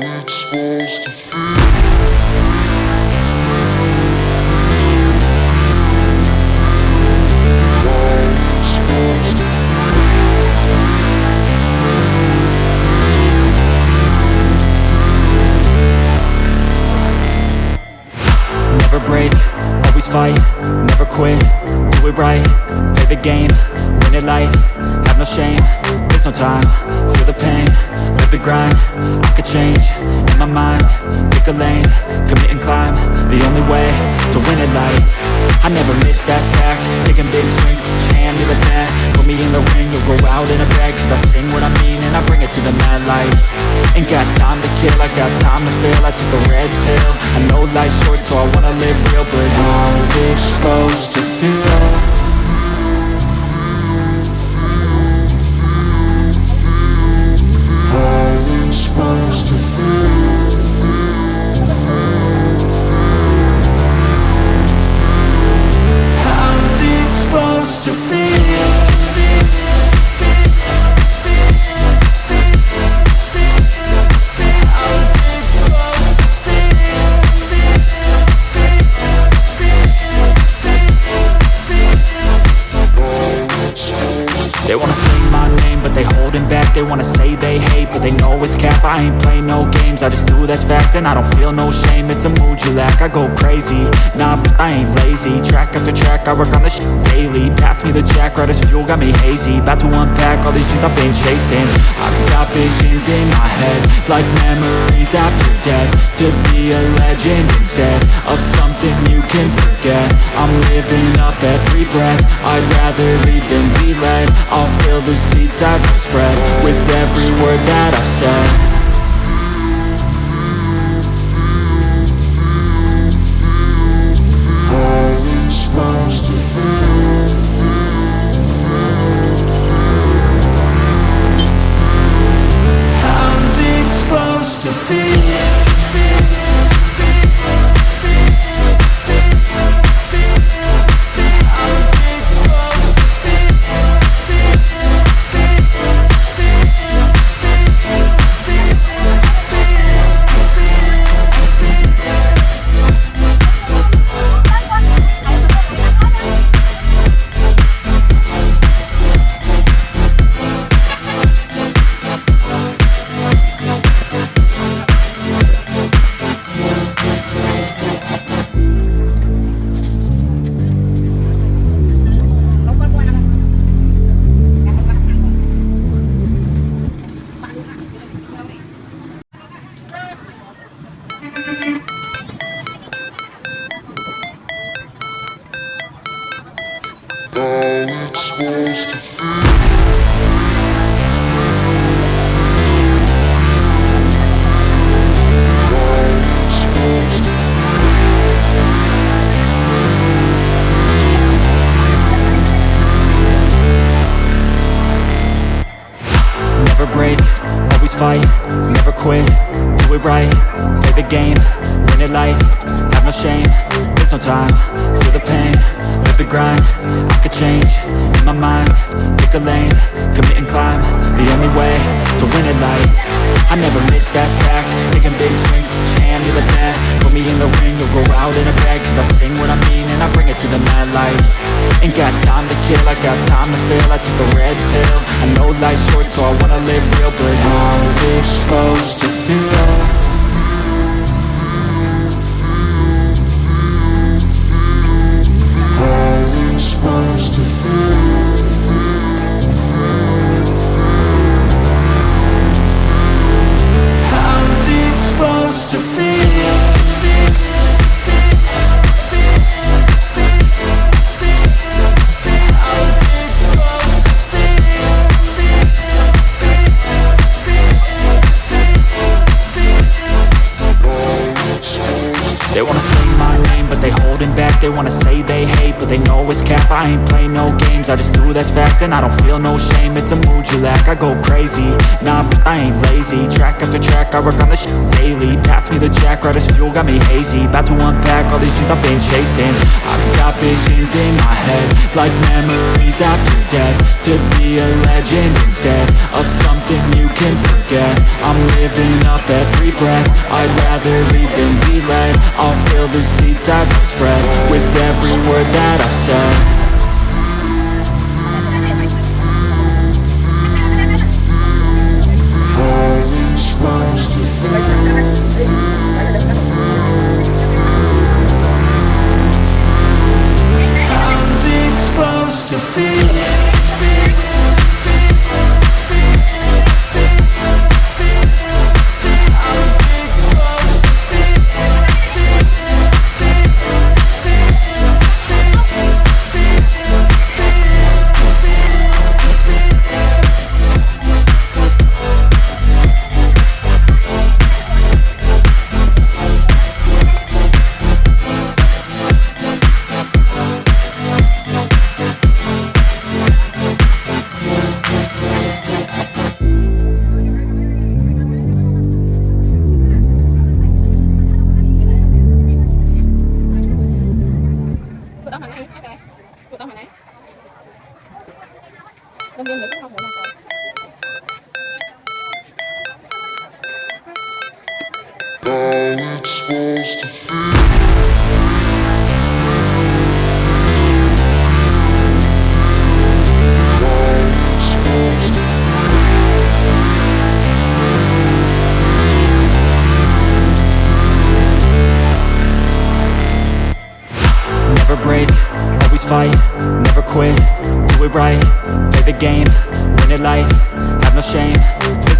it's supposed to feel. Fight, never quit, do it right, play the game, win it life, have no shame, there's no time, feel the pain, the grind, I could change, in my mind, pick a lane, commit and climb, the only way to win it life, I never miss, that's fact, taking big swings, put your hand to the bat, put me in the ring, you'll go out in a bag, cause I sing what I mean and I bring it to the mad light, ain't got time to kill, I got time to feel, I took a red pill, I know life's short so I wanna live real, but how's it supposed to feel? I ain't play no games, I just do that's fact And I don't feel no shame, it's a mood you lack I go crazy, nah, but I ain't lazy. Track after track, I work on this shit daily. Pass me the jack, right as fuel, got me hazy. About to unpack all these things I've been chasing. I've got visions in my head Like memories after death. To be a legend instead Of something you can forget. I'm living up every breath. I'd rather lead than be led. I'll fill the seats as I spread With every word that I've said Never break, always fight, never quit, do it right, play the game, win it life, have no shame, there's no time, feel the pain, the grind, I could change, in my mind, pick a lane, commit and climb, the only way to win it life, I never miss, that's fact, taking big swings, hand to the bat, put me in the ring, you'll go out in a bag, cause I sing what I mean and I bring it to the mad light, ain't got time to kill, I got time to feel, I took a red pill, I know life's short so I wanna live real, but how's it supposed to feel? Ain't no games, I just do that's fact And I don't feel no shame, it's a mood you lack I go crazy, nah, but I ain't lazy. Track after track, I work on this shit daily. Pass me the jack, right as fuel, got me hazy. About to unpack all these things I've been chasing. I've got visions in my head Like memories after death. To be a legend instead Of something you can forget. I'm living up every breath. I'd rather lead than be led. I'll fill the seats as I spread With every word that I've said Never break, always fight, never quit, do it right, play the game, win it life, have no shame,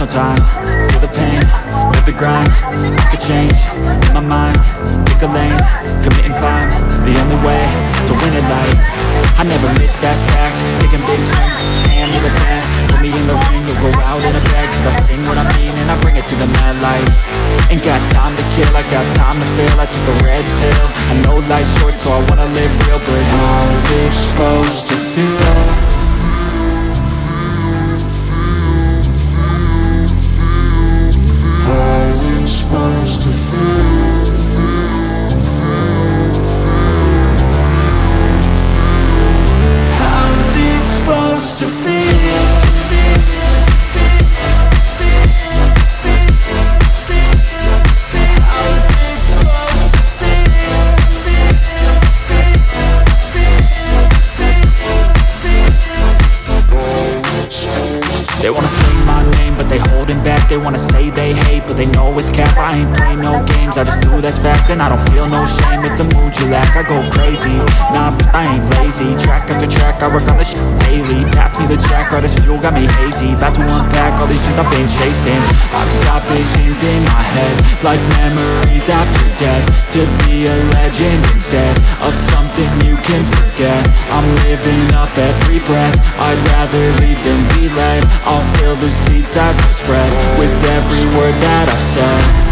no time, feel the pain, live the grind, make a change, in my mind, pick a lane, commit and climb, the only way to win it life, I never miss that fact, taking big swings, hand me the bat, put me in the ring, you'll go out in a bag, cause I sing what I mean and I bring it to the mad light, ain't got time to kill, I got time to feel, I took the red pill, I know life's short so I wanna live real, but how's it supposed to feel? I ain't play no games, I just do that's fact And I don't feel no shame, it's a mood you lack I go crazy, nah, but I ain't lazy. Track after track, I work on the shit daily. Pass me the jack, right as fuel, got me hazy. About to unpack all these shit I've been chasing. I've got visions in my head Like memories after death. To be a legend instead Of something you can forget. I'm living up every breath. I'd rather lead than be led. I'll fill the seats as I spread With every word that I've said